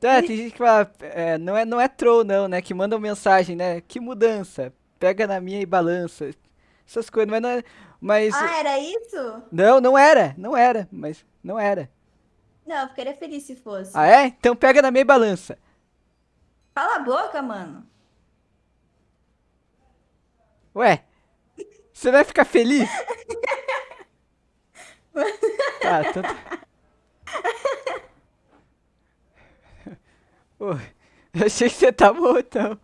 Tá, tem gente que fala, é, não é, não é troll não, né? Que mandam mensagem, né? Que mudança? Pega na minha e balança. Essas coisas, mas não é, mas Ah, era isso? não, não era, não era, mas não era. Não, eu ficaria feliz se Ah, fosse. é? Então pega na minha e balança. Cala a boca, mano. Ué, você vai ficar feliz? Tá, então... tá. Pô, eu achei que você tá bom, então.